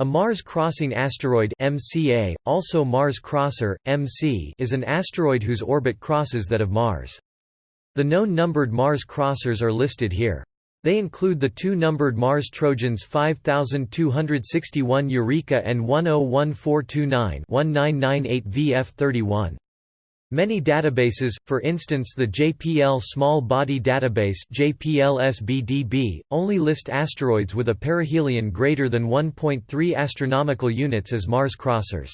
A Mars-crossing asteroid MCA, also Mars Crosser, MC, is an asteroid whose orbit crosses that of Mars. The known numbered Mars crossers are listed here. They include the two numbered Mars Trojans 5261 Eureka and 101429-1998 VF31. Many databases, for instance the JPL Small Body Database JPL-SBDB, only list asteroids with a perihelion greater than 1.3 astronomical units as Mars crossers.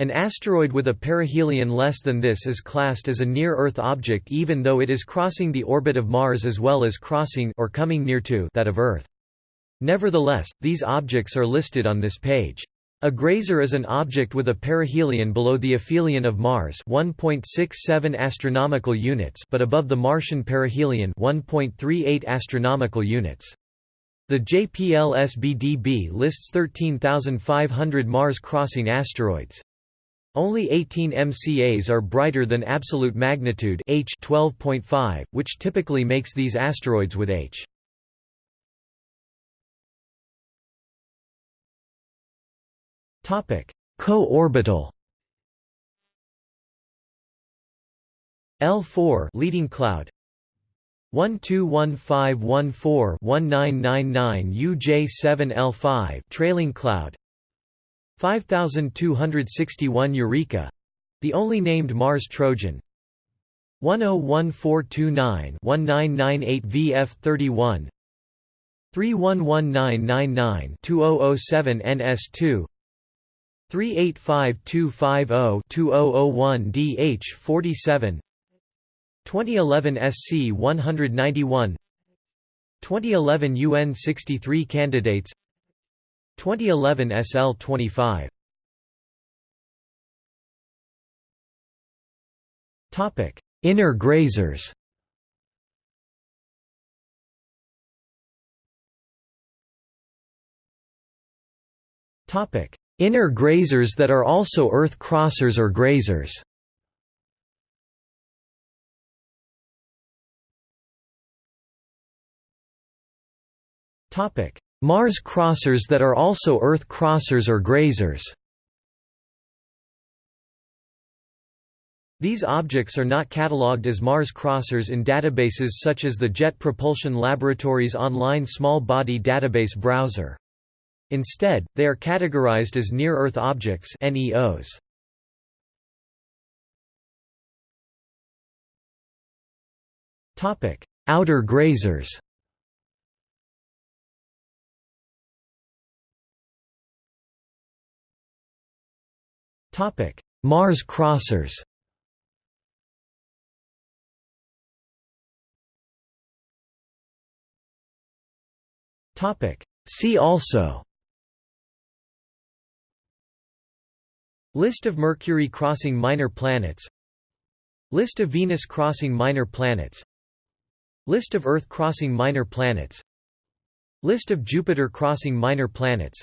An asteroid with a perihelion less than this is classed as a near-Earth object even though it is crossing the orbit of Mars as well as crossing or coming near to that of Earth. Nevertheless, these objects are listed on this page. A grazer is an object with a perihelion below the aphelion of Mars 1.67 astronomical units but above the Martian perihelion 1.38 astronomical units. The JPL-SBDB lists 13,500 Mars-crossing asteroids. Only 18 MCAs are brighter than absolute magnitude H 12.5, which typically makes these asteroids with H. Co-orbital. L4 leading cloud. 121514-1999 UJ7 L5 trailing cloud. 5261 Eureka. The only named Mars Trojan. 101429-1998 VF31 311999-2007 NS2 385250-2001 DH47 2011 SC 191 2011 UN 63 candidates. 2011 SL 25 Topic Inner grazers. Topic Inner grazers that are also Earth crossers or grazers. Mars crossers that are also Earth crossers or grazers. These objects are not catalogued as Mars crossers in databases such as the Jet Propulsion Laboratory's online small body database browser. Instead, they are categorized as near-Earth objects NEOs. Topic: Outer grazers. Topic: Mars crossers. Topic: See also List of Mercury crossing minor planets. List of Venus crossing minor planets. List of Earth crossing minor planets. List of Jupiter crossing minor planets.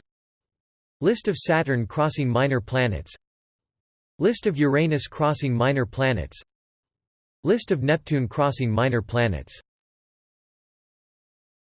List of Saturn crossing minor planets. List of Uranus crossing minor planets. List of Neptune crossing minor planets